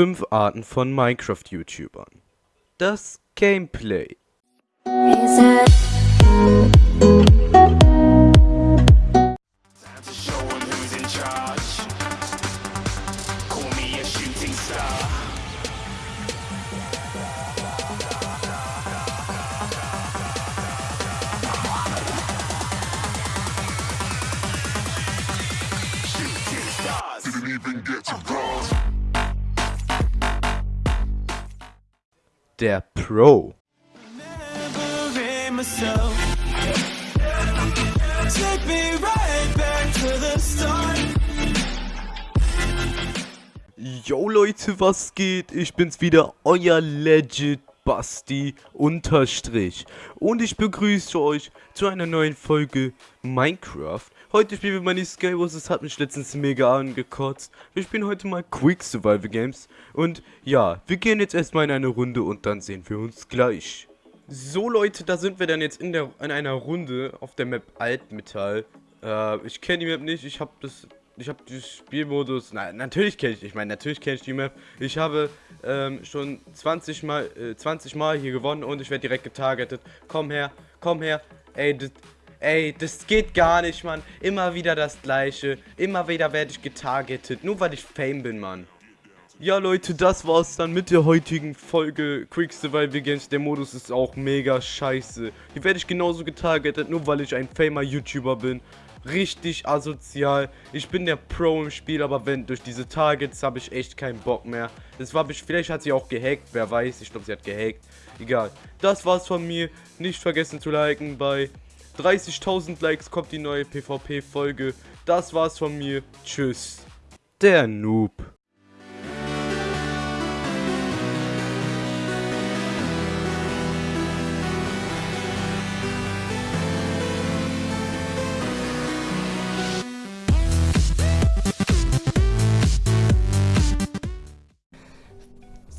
Fünf Arten von Minecraft-YouTubern. Das Gameplay. to show 'em who's the start. Yo Leute, was geht? Ich bin's wieder, euer Legit Basti Unterstrich. Und ich begrüße euch zu einer neuen Folge Minecraft. Heute spielen wir meine Skywars, das hat mich letztens mega angekotzt. Wir spielen heute mal Quick Survival Games. Und ja, wir gehen jetzt erstmal in eine Runde und dann sehen wir uns gleich. So Leute, da sind wir dann jetzt in, der, in einer Runde auf der Map Altmetall. Äh, ich kenne die Map nicht, ich habe das ich habe den Spielmodus, nein, natürlich kenne ich, ich meine, natürlich kenne ich die Map. Ich habe ähm, schon 20 Mal, äh, 20 Mal hier gewonnen und ich werde direkt getargetet. Komm her, komm her, ey, das, ey, das geht gar nicht, Mann. Immer wieder das Gleiche, immer wieder werde ich getargetet, nur weil ich Fame bin, Mann. Ja Leute, das war's dann mit der heutigen Folge Quick Survival Games. Der Modus ist auch mega scheiße. Hier werde ich genauso getargetet, nur weil ich ein famer YouTuber bin. Richtig asozial. Ich bin der Pro im Spiel, aber wenn durch diese Targets habe ich echt keinen Bock mehr. Das war vielleicht hat sie auch gehackt, wer weiß. Ich glaube, sie hat gehackt. Egal. Das war's von mir. Nicht vergessen zu liken. Bei 30.000 Likes kommt die neue PvP-Folge. Das war's von mir. Tschüss. Der Noob.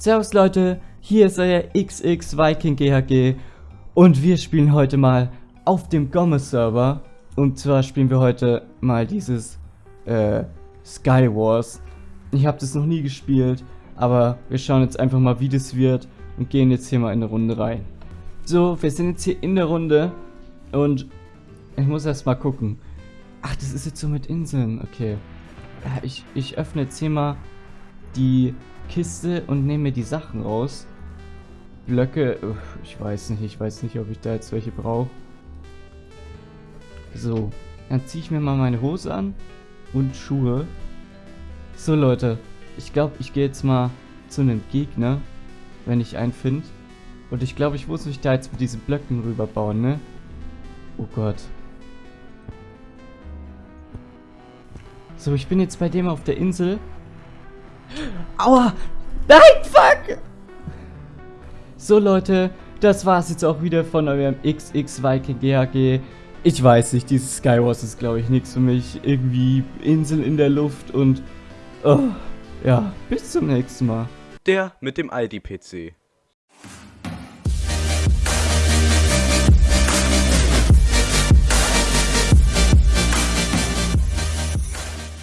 Servus Leute, hier ist euer XX Viking GHG und wir spielen heute mal auf dem Gommes Server und zwar spielen wir heute mal dieses äh, Skywars. Ich habe das noch nie gespielt, aber wir schauen jetzt einfach mal wie das wird und gehen jetzt hier mal in eine Runde rein. So, wir sind jetzt hier in der Runde und ich muss erst mal gucken. Ach, das ist jetzt so mit Inseln, okay. Ja, ich, ich öffne jetzt hier mal die Kiste und nehme mir die Sachen raus. Blöcke, ich weiß nicht, ich weiß nicht, ob ich da jetzt welche brauche. So, dann ziehe ich mir mal meine Hose an und Schuhe. So Leute, ich glaube, ich gehe jetzt mal zu einem Gegner, wenn ich einen finde. Und ich glaube, ich muss mich da jetzt mit diesen Blöcken rüberbauen, ne? Oh Gott. So, ich bin jetzt bei dem auf der Insel. Aua! Nein, fuck! So Leute, das war's jetzt auch wieder von eurem XX Viking GHG. Ich weiß nicht, dieses Skywars ist glaube ich nichts für mich. Irgendwie Inseln in der Luft und... Oh, ja, bis zum nächsten Mal. Der mit dem Aldi-PC.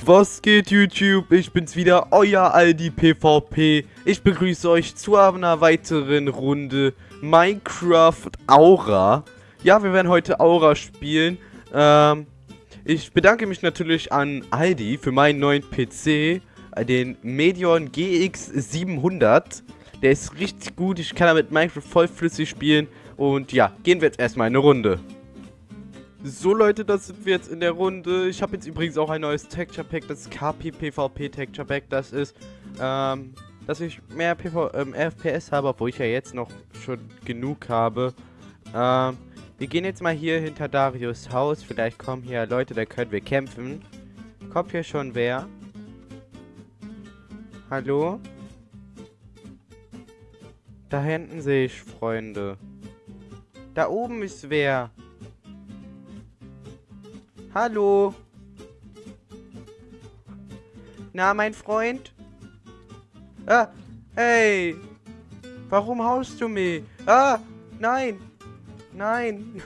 Was geht YouTube? Ich bin's wieder, euer Aldi PvP. Ich begrüße euch zu einer weiteren Runde Minecraft Aura. Ja, wir werden heute Aura spielen. Ähm, ich bedanke mich natürlich an Aldi für meinen neuen PC, äh, den Medion GX 700. Der ist richtig gut, ich kann damit Minecraft vollflüssig spielen. Und ja, gehen wir jetzt erstmal eine Runde. So Leute, das sind wir jetzt in der Runde. Ich habe jetzt übrigens auch ein neues Texture Pack, das KP PvP Texture Pack. Das ist, ähm, dass ich mehr PV ähm, FPS habe, obwohl ich ja jetzt noch schon genug habe. Ähm, wir gehen jetzt mal hier hinter Darius Haus. Vielleicht kommen hier Leute, da können wir kämpfen. Kommt hier schon wer? Hallo? Da hinten sehe ich Freunde. Da oben ist wer. Hallo. Na, mein Freund? Ah, hey. Warum haust du mich? Ah, nein. Nein.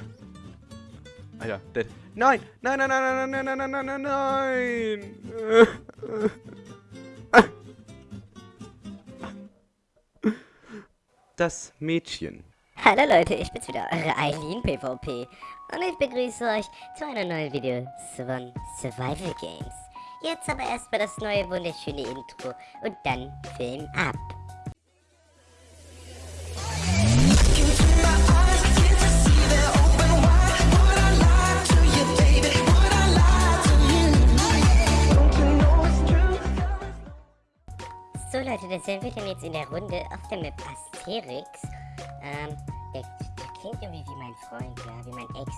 Alter, der, nein. Nein, nein, nein, nein, nein, nein, nein, nein, nein, nein. das Mädchen. Hallo Leute, ich bin's wieder, eure Eileen PvP. Und ich begrüße euch zu einer neuen Video von Survival Games. Jetzt aber erstmal das neue wunderschöne Intro und dann Film ab. So Leute, da sind wir dann jetzt in der Runde auf der Map Asterix. Ähm, der, der klingt irgendwie wie mein Freund, ja, wie mein Ex.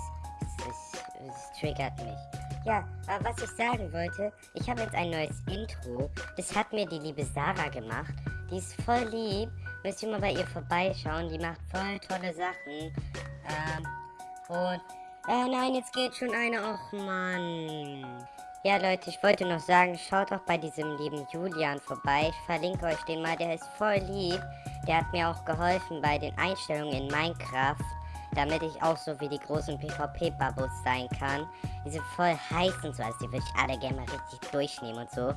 Das triggert mich. Ja, aber was ich sagen wollte, ich habe jetzt ein neues Intro. Das hat mir die liebe Sarah gemacht. Die ist voll lieb. Müsst ihr mal bei ihr vorbeischauen. Die macht voll tolle Sachen. Ähm, und... Äh, nein, jetzt geht schon eine. Och, Mann. Ja, Leute, ich wollte noch sagen, schaut doch bei diesem lieben Julian vorbei. Ich verlinke euch den mal, der ist voll lieb. Der hat mir auch geholfen bei den Einstellungen in Minecraft, damit ich auch so wie die großen PvP-Babos sein kann. Die sind voll heiß und so, also die würde ich alle gerne mal richtig durchnehmen und so.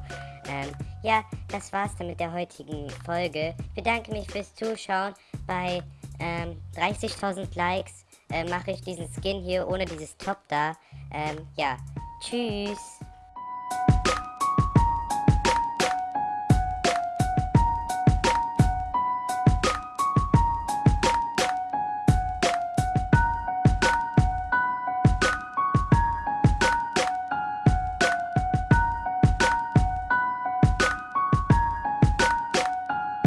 Ähm, ja, das war's dann mit der heutigen Folge. Ich bedanke mich fürs Zuschauen. Bei ähm, 30.000 Likes äh, mache ich diesen Skin hier ohne dieses Top da. Ähm, ja, tschüss.